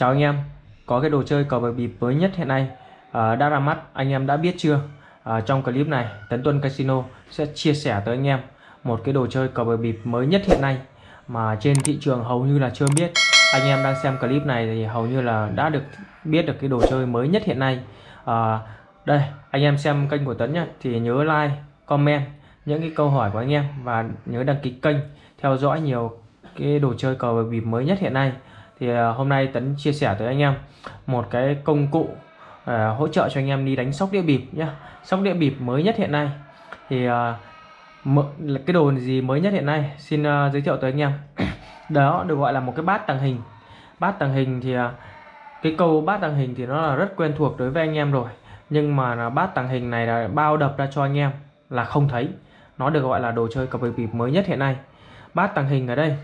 Chào anh em, có cái đồ chơi cờ bạc bịp mới nhất hiện nay à, đã ra mắt, anh em đã biết chưa? À, trong clip này, Tấn Tuân Casino sẽ chia sẻ tới anh em một cái đồ chơi cờ bạc bịp mới nhất hiện nay mà trên thị trường hầu như là chưa biết. Anh em đang xem clip này thì hầu như là đã được biết được cái đồ chơi mới nhất hiện nay. À, đây, anh em xem kênh của Tấn nhé, thì nhớ like, comment những cái câu hỏi của anh em và nhớ đăng ký kênh theo dõi nhiều cái đồ chơi cờ bạc bịp mới nhất hiện nay thì à, hôm nay Tấn chia sẻ tới anh em một cái công cụ uh, hỗ trợ cho anh em đi đánh sóc đĩa bịp nhá. Sóc đĩa bịp mới nhất hiện nay. Thì uh, cái đồ gì mới nhất hiện nay? Xin uh, giới thiệu tới anh em. Đó được gọi là một cái bát tàng hình. Bát tàng hình thì uh, cái câu bát tàng hình thì nó là rất quen thuộc đối với anh em rồi. Nhưng mà là bát tàng hình này là bao đập ra cho anh em là không thấy. Nó được gọi là đồ chơi cờ bịp mới nhất hiện nay. Bát tàng hình ở đây.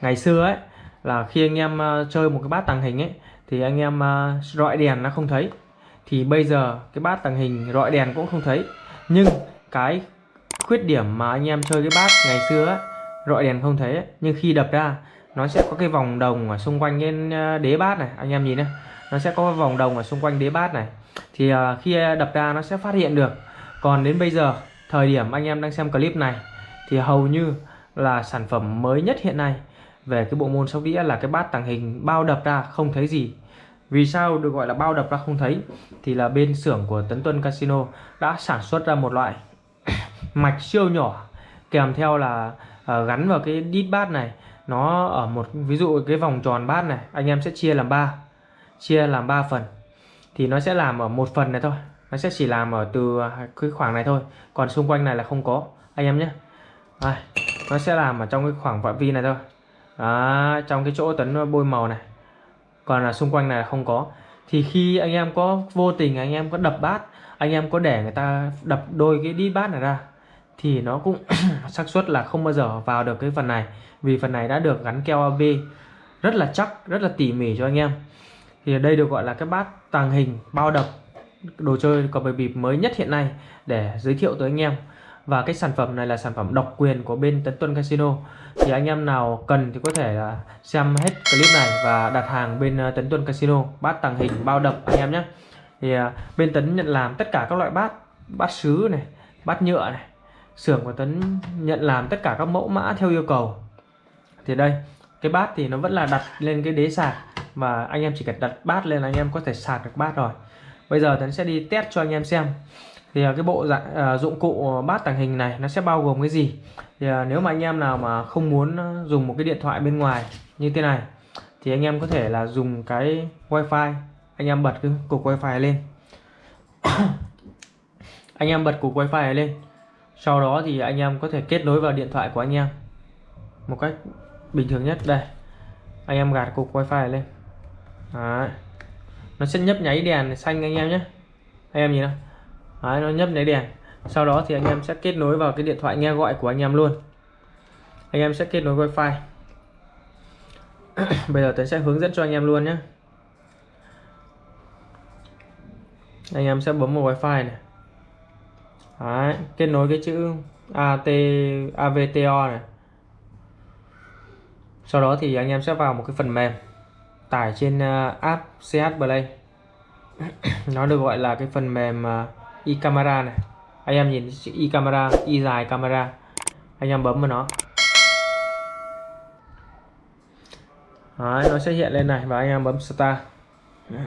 Ngày xưa ấy là khi anh em ờ, chơi một cái bát tàng hình ấy thì anh em ờ, rọi đèn nó không thấy. Thì bây giờ cái bát tàng hình rọi đèn cũng không thấy. Nhưng cái khuyết điểm mà anh em chơi cái bát ngày xưa ấy, rọi đèn không thấy ấy, nhưng khi đập ra nó sẽ có cái vòng đồng ở xung quanh cái ờ, đế bát này anh em nhìn này nó sẽ có vòng đồng ở xung quanh đế bát này. Thì khi đập ra nó sẽ phát hiện được. Còn đến bây giờ thời điểm anh em đang xem clip này thì hầu như là sản phẩm mới nhất hiện nay về cái bộ môn sóc đĩa là cái bát tàng hình bao đập ra không thấy gì. Vì sao được gọi là bao đập ra không thấy? Thì là bên xưởng của Tấn Tuân Casino đã sản xuất ra một loại mạch siêu nhỏ kèm theo là uh, gắn vào cái đít bát này. Nó ở một ví dụ cái vòng tròn bát này anh em sẽ chia làm ba chia làm 3 phần. Thì nó sẽ làm ở một phần này thôi nó sẽ chỉ làm ở từ à, cái khoảng này thôi còn xung quanh này là không có. Anh em nhé. À, nó sẽ làm ở trong cái khoảng phạm vi này thôi đó, trong cái chỗ tấn ờ, bôi màu này. Còn là xung quanh này không có. Thì khi anh em có vô tình anh em có đập bát anh em có để người ta đập đôi cái đi bát này ra thì nó cũng xác suất là không bao giờ vào được cái phần này vì phần này đã được gắn keo AB rất là chắc rất là tỉ mỉ cho anh em. Thì đây được gọi là cái bát tàng hình bao đập đồ chơi có bài bịp mới nhất hiện nay để giới thiệu tới anh em và cái sản phẩm này là sản phẩm độc quyền của bên Tấn Tuân Casino. Thì anh em nào cần thì có thể là xem hết clip này và đặt hàng bên ờ, Tấn Tuân Casino. Bát tàng hình, bao đập anh em nhé. Thì ờ, bên Tấn nhận làm tất cả các loại bát bát sứ này, bát nhựa này. Xưởng của Tấn nhận làm tất cả các mẫu mã theo yêu cầu. Thì đây, cái bát thì nó vẫn là đặt lên cái đế sạc và anh em chỉ cần đặt bát lên là anh em có thể sạc được bát rồi. Bây giờ Tấn sẽ đi test cho anh em xem thì à, cái bộ dạng uh, dụng cụ à, bát tàng hình này nó sẽ bao gồm cái gì? Thì uh, nếu mà anh em nào mà không muốn dùng một cái điện thoại bên ngoài như thế này thì anh em có thể là dùng cái wifi. Anh em bật cái cục wifi lên. Anh em bật cục wifi này lên. Sau đó thì anh em có thể kết nối vào điện thoại của anh em một cách bình thường nhất. Đây anh em gạt cục wifi này lên. Đấy. nó sẽ nhấp nháy đèn xanh anh em nhé. Anh em nhìn nào. Đấy, nó nhấp nháy đèn. Sau đó thì anh em sẽ kết nối vào cái điện thoại nghe gọi của anh em luôn. Anh em sẽ kết nối wifi bây giờ tôi sẽ hướng dẫn cho anh em luôn nhé. Anh em sẽ bấm vào wifi này. Đấy, kết nối cái chữ AT AVTO này. Sau đó thì anh em sẽ vào một cái phần mềm tải trên à, app CH Play. Nó được gọi là cái phần mềm uh, e camera này. Anh em nhìn chữ e camera y dài camera. Anh em bấm vào nó. Đấy, nó sẽ hiện lên này và anh em bấm start.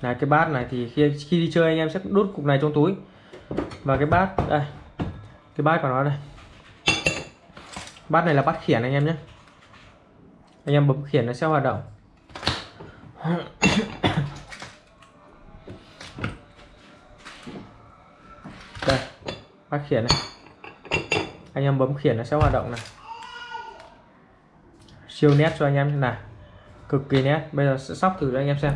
Là cái bát này thì khi khi đi chơi anh em sẽ đút cục này trong túi. Và cái bát đây. Cái bát của nó đây. Bát này là bát khiển anh em nhé. Anh em bấm khiển nó sẽ hoạt động đây bác khiển này anh em bấm khiển nó sẽ hoạt động này. Siêu nét cho anh em thế này. Cực kỳ nét. Bây giờ sẽ sóc thử cho anh em xem.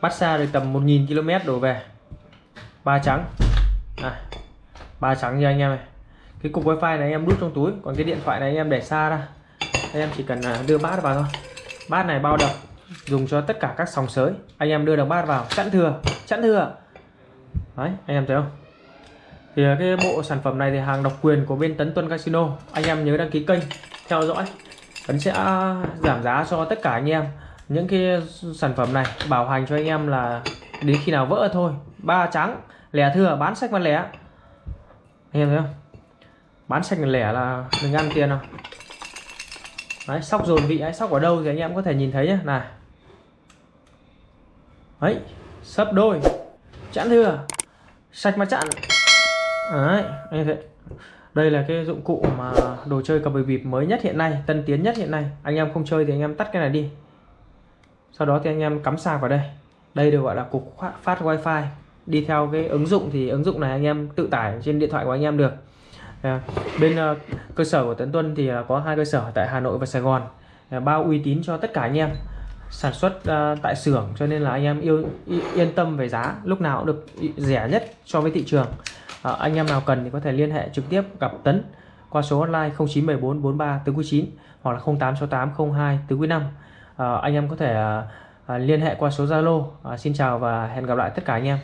Bắt xa được tầm 1.000 km đổ về. Ba trắng. À, ba trắng cho anh em này. Cái cục wifi này anh em đút trong túi còn cái điện thoại này anh em để xa ra. Anh em chỉ cần à, đưa bát vào thôi. Bát này bao đập dùng cho tất cả các sòng sới. Anh em đưa được bát vào. Chẵn thừa chẵn thừa đấy, anh em thấy không? Thì à, cái bộ sản phẩm này thì hàng độc quyền của bên Tấn Tuân Casino. Anh em nhớ đăng ký kênh, theo dõi. Tấn sẽ giảm giá cho tất cả anh em những cái sản phẩm này, bảo hành cho anh em là đến khi nào vỡ thôi. Ba trắng, lẻ thừa, bán sách bán lẻ. Anh em thấy không? Bán sách lẻ là đừng ăn tiền nào. Đấy, sóc dồn vị ấy sóc ở đâu thì anh em có thể nhìn thấy nhé này. Ấy sấp đôi, chẵn thừa sạch mà chặn. Đấy anh thấy đây là cái dụng cụ mà đồ chơi cờ bịp bịp mới nhất hiện nay tân tiến nhất hiện nay. Anh em không chơi thì anh em tắt cái này đi. Sau đó thì anh em cắm sạc vào đây. Đây được gọi là cục phát wifi. Đi theo cái ứng dụng thì ứng dụng này anh em tự tải trên điện thoại của anh em được. À, bên uh, cơ sở của Tấn Tuân thì uh, có hai cơ sở tại Hà Nội và Sài Gòn. Uh, à, bao uy tín cho tất cả anh em sản xuất uh, tại xưởng cho nên là anh em yêu yên tâm về giá. Lúc nào cũng được rẻ nhất so với thị trường. Uh, anh em nào cần thì có thể liên hệ trực tiếp gặp Tấn qua số hotline 0914 43 tứ 9 hoặc là 0868 02 tứ 5 uh, ờ, anh em có thể uh, liên hệ qua số Zalo. Uh, xin chào và hẹn gặp lại tất cả anh em.